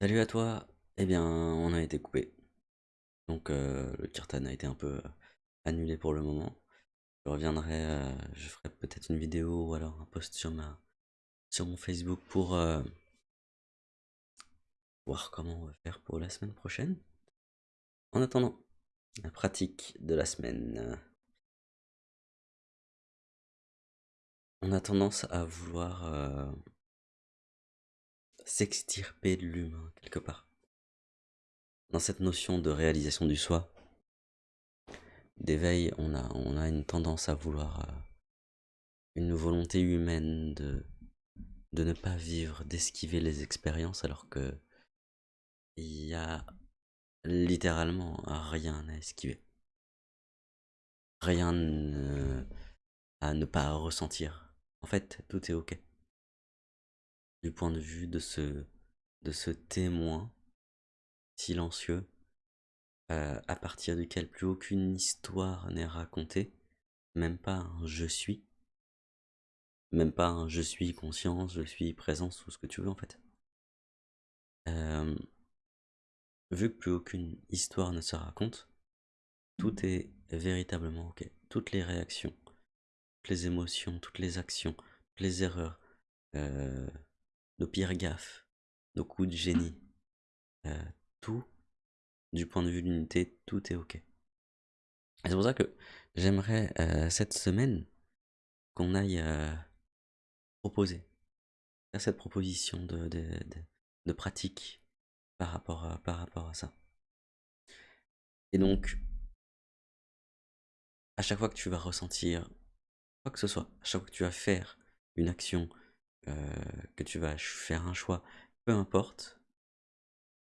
Salut à toi. Eh bien, on a été coupé. Donc, euh, le kirtan a été un peu euh, annulé pour le moment. Je reviendrai, euh, je ferai peut-être une vidéo ou alors un post sur ma, sur mon Facebook pour voir comment on va faire pour la semaine prochaine. En attendant, la pratique de la semaine. On a tendance à vouloir s'extirper de l'humain quelque part. Dans cette notion de réalisation du soi, d'éveil, on a, on a une tendance à vouloir euh, une volonté humaine de, de ne pas vivre, d'esquiver les expériences alors que il y a littéralement rien à esquiver. Rien ne- à ne pas ressentir. En fait, tout est ok. Du point de vue de ce, de ce témoin silencieux euh, à partir duquel plus aucune histoire n'est racontée, même pas un je suis, même pas un je suis conscience, je suis présence, tout ce que tu veux en fait. Euh, vu que plus aucune histoire ne se raconte, tout est véritablement ok. Toutes les réactions, toutes les émotions, toutes les actions, toutes les erreurs, euh, nos pires gaffes, nos coups de génie, euh, tout, du point de vue de l'unité, tout est ok. Et c'est pour ça que j'aimerais euh, cette semaine qu'on aille euh, proposer, faire cette proposition de, de, de, de pratique par rapport, à, par rapport à ça. Et donc, à chaque fois que tu vas ressentir quoi que ce soit, à chaque fois que tu vas faire une action, que tu vas faire un choix, peu importe,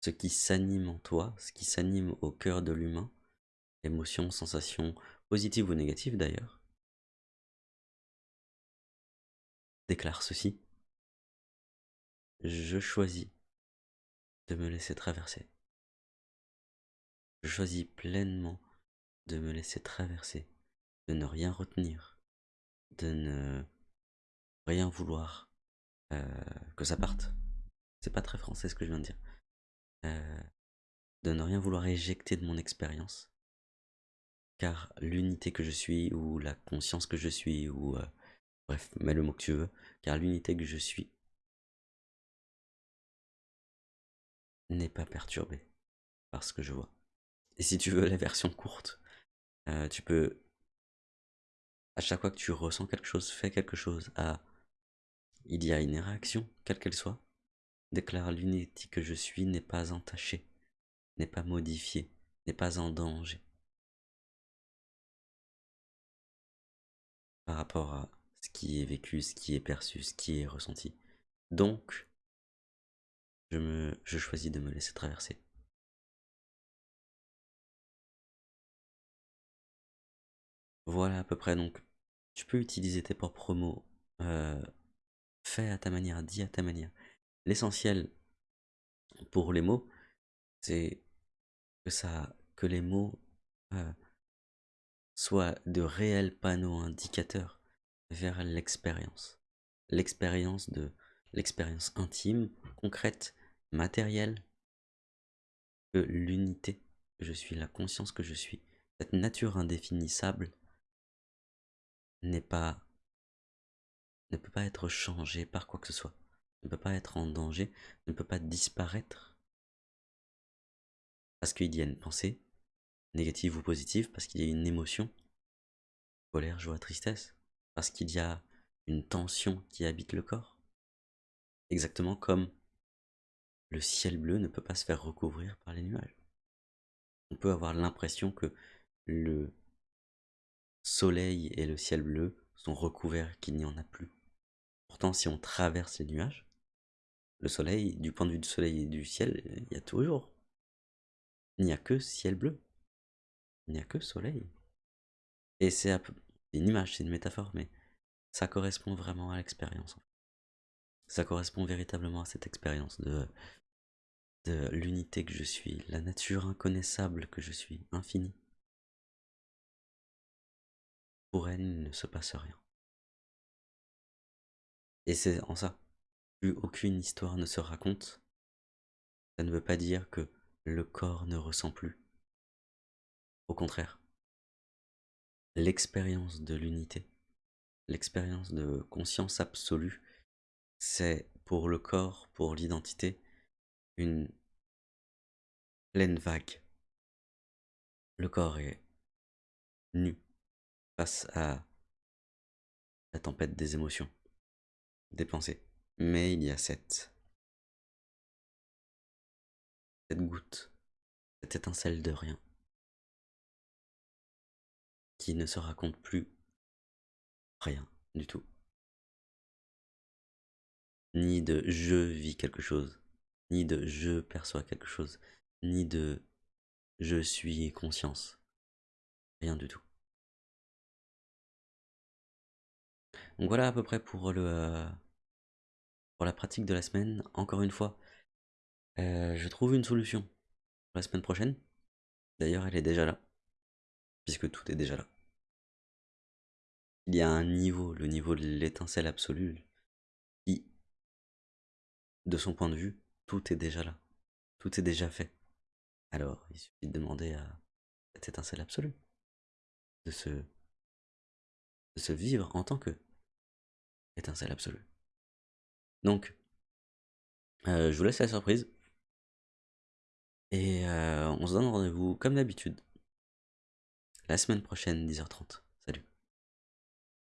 ce qui s'anime en toi, ce qui s'anime au cœur de l'humain, émotions, sensations, positives ou négatives d'ailleurs, déclare ceci. Je choisis de me laisser traverser. Je choisis pleinement de me laisser traverser, de ne rien retenir, de ne rien vouloir euh, que ça parte. C'est pas très français ce que je viens de dire. Euh, de ne rien vouloir éjecter de mon expérience. Car l'unité que je suis, ou la conscience que je suis, ou euh, bref, mets le mot que tu veux, car l'unité que je suis n'est pas perturbée par ce que je vois. Et si tu veux la version courte, euh, tu peux, à chaque fois que tu ressens quelque chose, fais quelque chose, à, il y a une réaction, quelle qu'elle soit, déclare l'unité que je suis n'est pas entachée, n'est pas modifiée, n'est pas en danger. Par rapport à ce qui est vécu, ce qui est perçu, ce qui est ressenti. Donc, je, choisis de me laisser traverser. Voilà à peu près, donc tu peux utiliser tes propres mots, euh, fais à ta manière, dis à ta manière. L'essentiel pour les mots, c'est que, les mots euh, soient de réels panneaux indicateurs vers l'expérience. L'expérience de l'expérience intime, concrète, matérielle, que l'unité que je suis, la conscience que je suis, cette nature indéfinissable n'est pas ne peut pas être changée par quoi que ce soit, ne peut pas être en danger, ne peut pas disparaître parce qu'il y a une pensée, négative ou positive, parce qu'il y a une émotion, colère, joie, tristesse, parce qu'il y a une tension qui habite le corps. Exactement comme le ciel bleu ne peut pas se faire recouvrir par les nuages. On peut avoir l'impression que le soleil et le ciel bleu sont recouverts, qu'il n'y en a plus. Pourtant, si on traverse les nuages, le soleil, du point de vue du soleil et du ciel, il y a toujours. Il n'y a que ciel bleu. Il n'y a que soleil. Et c'est une image, c'est une métaphore, mais ça correspond vraiment à l'expérience. Ça correspond véritablement à cette expérience de, de l'unité que je suis, la nature inconnaissable que je suis, infinie. Pour elle, il ne se passe rien. Et c'est en ça, plus aucune histoire ne se raconte, Ça ne veut pas dire que le corps ne ressent plus. Au contraire, l'expérience de l'unité, l'expérience de conscience absolue, c'est pour le corps, pour l'identité, une pleine vague. Le corps est nu face à la tempête des émotions, des pensées. Mais il y a cette, cette goutte, cette étincelle de rien, qui ne se raconte plus rien du tout. Ni de je vis quelque chose, ni de je perçois quelque chose, ni de je suis conscience. Rien du tout. Donc voilà à peu près pour le euh, la pratique de la semaine. Encore une fois, euh, je trouve une solution pour la semaine prochaine. D'ailleurs, elle est déjà là, puisque tout est déjà là. Il y a un niveau, le niveau de l'étincelle absolue, qui, de son point de vue, tout est déjà là. Tout est déjà fait. Alors, il suffit de demander à cette étincelle absolue de se, de se vivre en tant que étincelle absolue. Donc, euh, je vous laisse la surprise. Et euh, on se donne rendez-vous comme d'habitude la semaine prochaine, 10h30.